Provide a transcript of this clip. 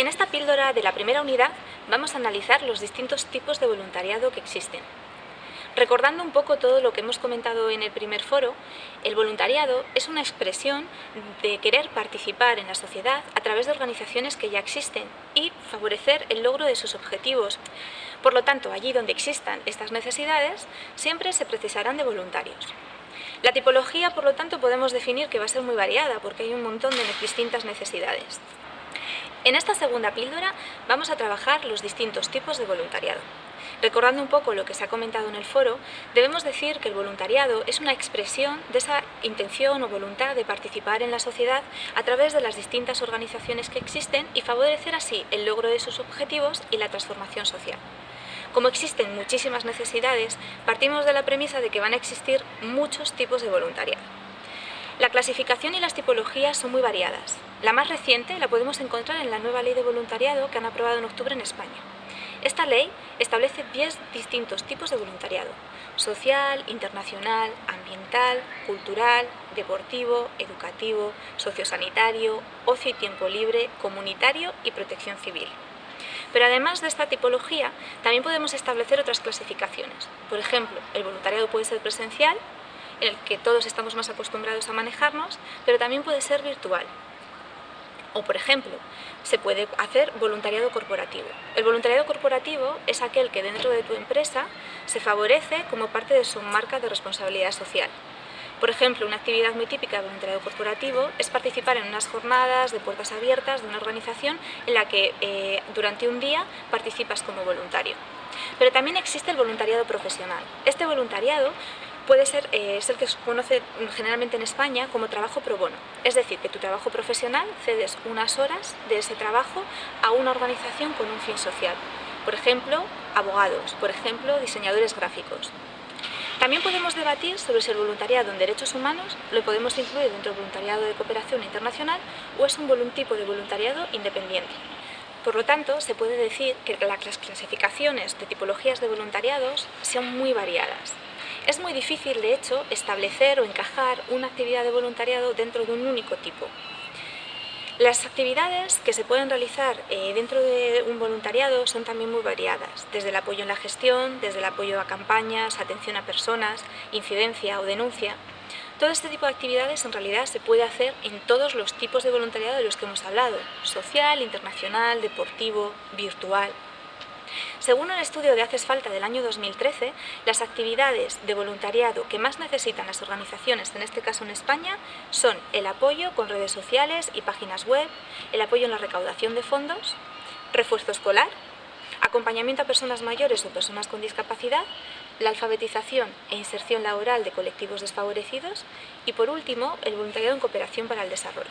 En esta píldora de la primera unidad vamos a analizar los distintos tipos de voluntariado que existen. Recordando un poco todo lo que hemos comentado en el primer foro, el voluntariado es una expresión de querer participar en la sociedad a través de organizaciones que ya existen y favorecer el logro de sus objetivos. Por lo tanto, allí donde existan estas necesidades, siempre se precisarán de voluntarios. La tipología, por lo tanto, podemos definir que va a ser muy variada porque hay un montón de distintas necesidades. En esta segunda píldora vamos a trabajar los distintos tipos de voluntariado. Recordando un poco lo que se ha comentado en el foro, debemos decir que el voluntariado es una expresión de esa intención o voluntad de participar en la sociedad a través de las distintas organizaciones que existen y favorecer así el logro de sus objetivos y la transformación social. Como existen muchísimas necesidades, partimos de la premisa de que van a existir muchos tipos de voluntariado. La clasificación y las tipologías son muy variadas. La más reciente la podemos encontrar en la nueva ley de voluntariado que han aprobado en octubre en España. Esta ley establece 10 distintos tipos de voluntariado, social, internacional, ambiental, cultural, deportivo, educativo, sociosanitario, ocio y tiempo libre, comunitario y protección civil. Pero además de esta tipología, también podemos establecer otras clasificaciones. Por ejemplo, el voluntariado puede ser presencial, en el que todos estamos más acostumbrados a manejarnos, pero también puede ser virtual. O, por ejemplo, se puede hacer voluntariado corporativo. El voluntariado corporativo es aquel que dentro de tu empresa se favorece como parte de su marca de responsabilidad social. Por ejemplo, una actividad muy típica de voluntariado corporativo es participar en unas jornadas de puertas abiertas de una organización en la que eh, durante un día participas como voluntario. Pero también existe el voluntariado profesional. Este voluntariado puede ser, eh, el que se conoce generalmente en España como trabajo pro bono. Es decir, que tu trabajo profesional cedes unas horas de ese trabajo a una organización con un fin social. Por ejemplo, abogados, por ejemplo, diseñadores gráficos. También podemos debatir sobre si el voluntariado en derechos humanos lo podemos incluir dentro del voluntariado de cooperación internacional o es un tipo de voluntariado independiente. Por lo tanto, se puede decir que las clasificaciones de tipologías de voluntariados son muy variadas. Es muy difícil, de hecho, establecer o encajar una actividad de voluntariado dentro de un único tipo. Las actividades que se pueden realizar eh, dentro de un voluntariado son también muy variadas, desde el apoyo en la gestión, desde el apoyo a campañas, atención a personas, incidencia o denuncia. Todo este tipo de actividades en realidad se puede hacer en todos los tipos de voluntariado de los que hemos hablado, social, internacional, deportivo, virtual, según un estudio de Haces Falta del año 2013, las actividades de voluntariado que más necesitan las organizaciones, en este caso en España, son el apoyo con redes sociales y páginas web, el apoyo en la recaudación de fondos, refuerzo escolar, acompañamiento a personas mayores o personas con discapacidad, la alfabetización e inserción laboral de colectivos desfavorecidos y, por último, el voluntariado en cooperación para el desarrollo.